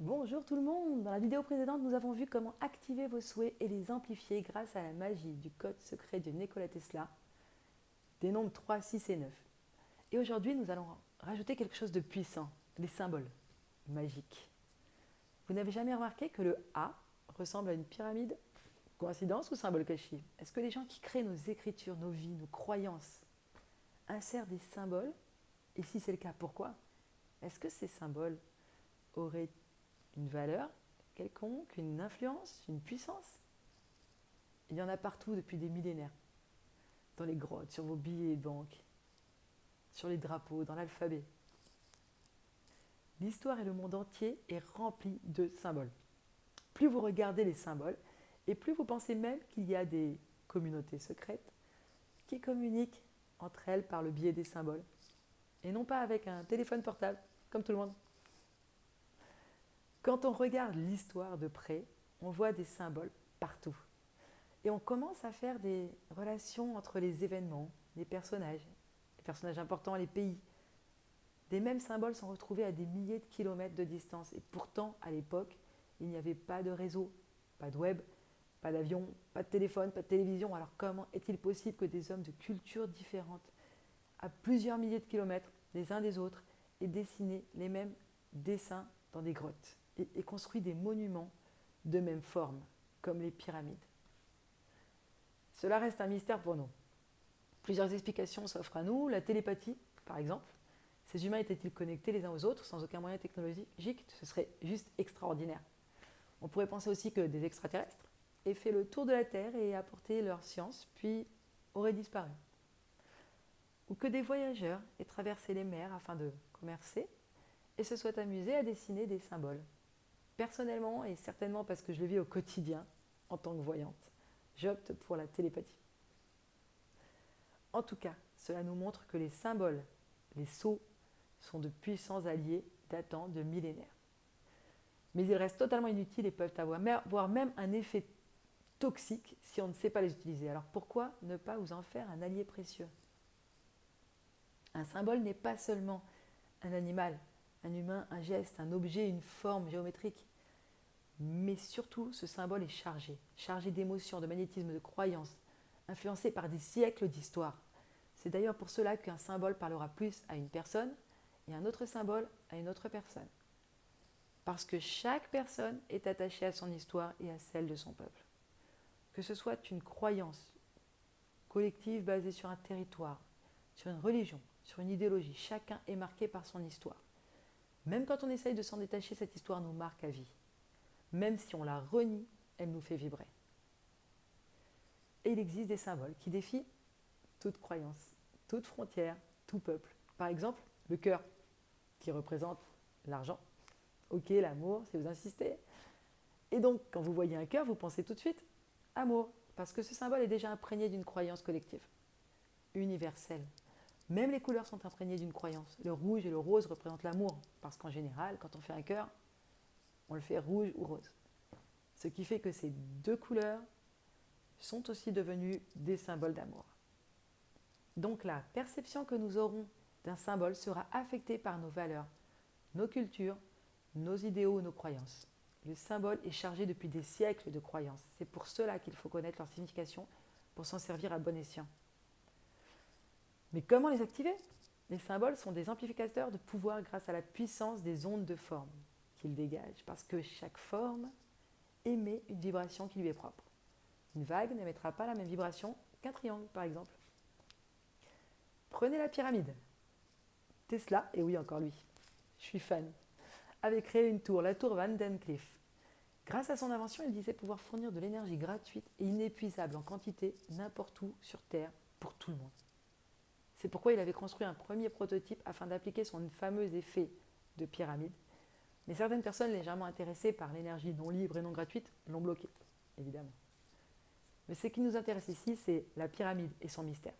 Bonjour tout le monde. Dans la vidéo précédente, nous avons vu comment activer vos souhaits et les amplifier grâce à la magie du code secret de Nikola Tesla, des nombres 3, 6 et 9. Et aujourd'hui, nous allons rajouter quelque chose de puissant, les symboles magiques. Vous n'avez jamais remarqué que le A ressemble à une pyramide? Coïncidence ou symbole caché? Est-ce que les gens qui créent nos écritures, nos vies, nos croyances insèrent des symboles? Et si c'est le cas, pourquoi? Est-ce que ces symboles auraient une valeur quelconque, une influence, une puissance Il y en a partout depuis des millénaires. Dans les grottes, sur vos billets de banque, sur les drapeaux, dans l'alphabet. L'histoire et le monde entier est rempli de symboles. Plus vous regardez les symboles, et plus vous pensez même qu'il y a des communautés secrètes qui communiquent entre elles par le biais des symboles, et non pas avec un téléphone portable, comme tout le monde. Quand on regarde l'histoire de près, on voit des symboles partout. Et on commence à faire des relations entre les événements, les personnages, les personnages importants, les pays. Des mêmes symboles sont retrouvés à des milliers de kilomètres de distance. Et pourtant, à l'époque, il n'y avait pas de réseau, pas de web, pas d'avion, pas de téléphone, pas de télévision. Alors comment est-il possible que des hommes de cultures différentes, à plusieurs milliers de kilomètres les uns des autres, aient dessiné les mêmes dessins dans des grottes? Et, construit des monuments de même forme, comme les pyramides Cela reste un mystère pour nous. Plusieurs explications s'offrent à nous. La télépathie, par exemple. Ces humains étaient-ils connectés les uns aux autres sans aucun moyen technologique? Ce serait juste extraordinaire. On pourrait penser aussi que des extraterrestres aient fait le tour de la Terre et apporté leur science, puis auraient disparu. Ou que des voyageurs aient traversé les mers afin de commercer et se soient amusés à dessiner des symboles. Personnellement, et certainement parce que je le vis au quotidien en tant que voyante, j'opte pour la télépathie. En tout cas, cela nous montre que les symboles, les sceaux, sont de puissants alliés datant de millénaires. Mais ils restent totalement inutiles et peuvent avoir même un effet toxiques si on ne sait pas les utiliser. Alors pourquoi ne pas vous en faire un allié précieux? Un symbole n'est pas seulement un animal, un humain, un geste, un objet, une forme géométrique. Mais surtout, ce symbole est chargé, chargé d'émotions, de magnétisme, de croyances, influencé par des siècles d'histoire. C'est d'ailleurs pour cela qu'un symbole parlera plus à une personne et un autre symbole à une autre personne. Parce que chaque personne est attachée à son histoire et à celle de son peuple que ce soit une croyance collective basée sur un territoire, sur une religion, sur une idéologie, chacun est marqué par son histoire. Même quand on essaye de s'en détacher, cette histoire nous marque à vie. Même si on la renie, elle nous fait vibrer. Et il existe des symboles qui défient toute croyance, toute frontière, tout peuple. Par exemple, le cœur, qui représente l'argent. Ok, l'amour, si vous insistez. Et donc, quand vous voyez un cœur, vous pensez tout de suite amour, parce que ce symbole est déjà imprégné d'une croyance collective, universelle. Même les couleurs sont imprégnées d'une croyance. Le rouge et le rose représentent l'amour, parce qu'en général, quand on fait un cœur, on le fait rouge ou rose. Ce qui fait que ces deux couleurs sont aussi devenues des symboles d'amour. Donc la perception que nous aurons d'un symbole sera affectée par nos valeurs, nos cultures, nos idéaux, nos croyances. Le symbole est chargé depuis des siècles de croyances. C'est pour cela qu'il faut connaître leur signification pour s'en servir à bon escient. Mais comment les activer? Les symboles sont des amplificateurs de pouvoir grâce à la puissance des ondes de forme qu'ils dégagent, parce que chaque forme émet une vibration qui lui est propre. Une vague n'émettra pas la même vibration qu'un triangle, par exemple. Prenez la pyramide. Tesla, et oui encore lui, je suis fan, avait créé une tour, la tour Van Den Cliff. Grâce à son invention, il disait pouvoir fournir de l'énergie gratuite et inépuisable en quantité n'importe où sur Terre pour tout le monde. C'est pourquoi il avait construit un premier prototype afin d'appliquer son fameux effet de pyramide. Mais certaines personnes légèrement intéressées par l'énergie non libre et non gratuite l'ont bloqué, évidemment. Mais ce qui nous intéresse ici, c'est la pyramide et son mystère.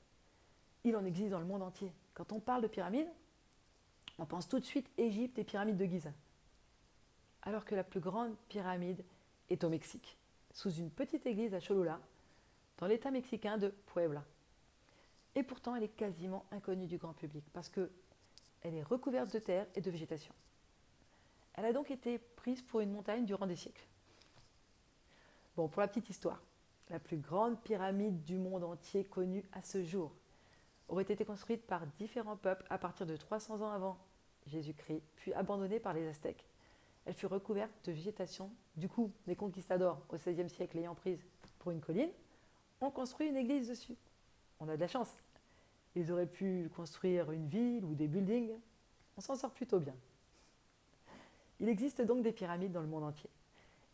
Il en existe dans le monde entier. Quand on parle de pyramide, on pense tout de suite Égypte et pyramide de Giza alors que la plus grande pyramide est au Mexique, sous une petite église à Cholula, dans l'état mexicain de Puebla. Et pourtant, elle est quasiment inconnue du grand public parce qu'elle est recouverte de terre et de végétation. Elle a donc été prise pour une montagne durant des siècles. Bon, pour la petite histoire, la plus grande pyramide du monde entier connue à ce jour aurait été construite par différents peuples à partir de 300 ans avant Jésus-Christ, puis abandonnée par les Aztèques. Elle fut recouverte de végétation. Du coup, les conquistadors, au XVIe siècle, ayant prise pour une colline, ont construit une église dessus. On a de la chance. Ils auraient pu construire une ville ou des buildings. On s'en sort plutôt bien. Il existe donc des pyramides dans le monde entier.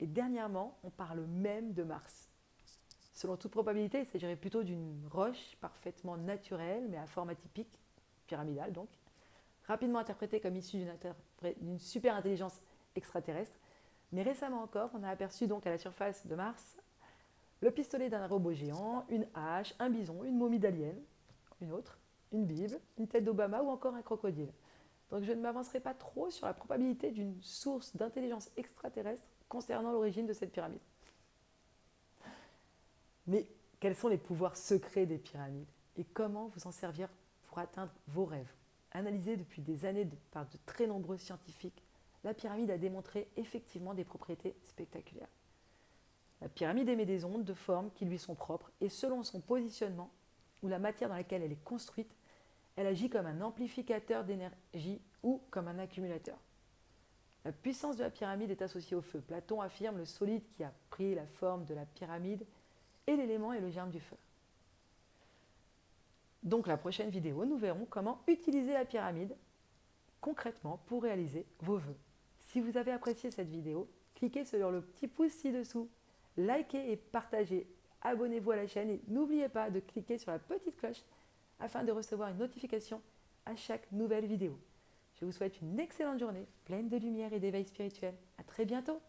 Et dernièrement, on parle même de Mars. Selon toute probabilité, il s'agirait plutôt d'une roche parfaitement naturelle, mais à forme atypique, pyramidale donc, rapidement interprétée comme issue d'une super intelligence extraterrestre. Mais récemment encore, on a aperçu donc à la surface de Mars le pistolet d'un robot géant, une hache, un bison, une momie d'alien, une autre, une Bible, une tête d'Obama ou encore un crocodile. Donc je ne m'avancerai pas trop sur la probabilité d'une source d'intelligence extraterrestre concernant l'origine de cette pyramide. Mais quels sont les pouvoirs secrets des pyramides et comment vous en servir pour atteindre vos rêves? Analysée depuis des années par de très nombreux scientifiques, la pyramide a démontré effectivement des propriétés spectaculaires. La pyramide émet des ondes de forme qui lui sont propres et selon son positionnement ou la matière dans laquelle elle est construite, elle agit comme un amplificateur d'énergie ou comme un accumulateur. La puissance de la pyramide est associée au feu. Platon affirme le solide qui a pris la forme de la pyramide et l'élément est le germe du feu. Donc la prochaine vidéo, nous verrons comment utiliser la pyramide concrètement pour réaliser vos vœux. Si vous avez apprécié cette vidéo, cliquez sur le petit pouce ci-dessous, likez et partagez, abonnez-vous à la chaîne et n'oubliez pas de cliquer sur la petite cloche afin de recevoir une notification à chaque nouvelle vidéo. Je vous souhaite une excellente journée, pleine de lumière et d'éveil spirituel. À très bientôt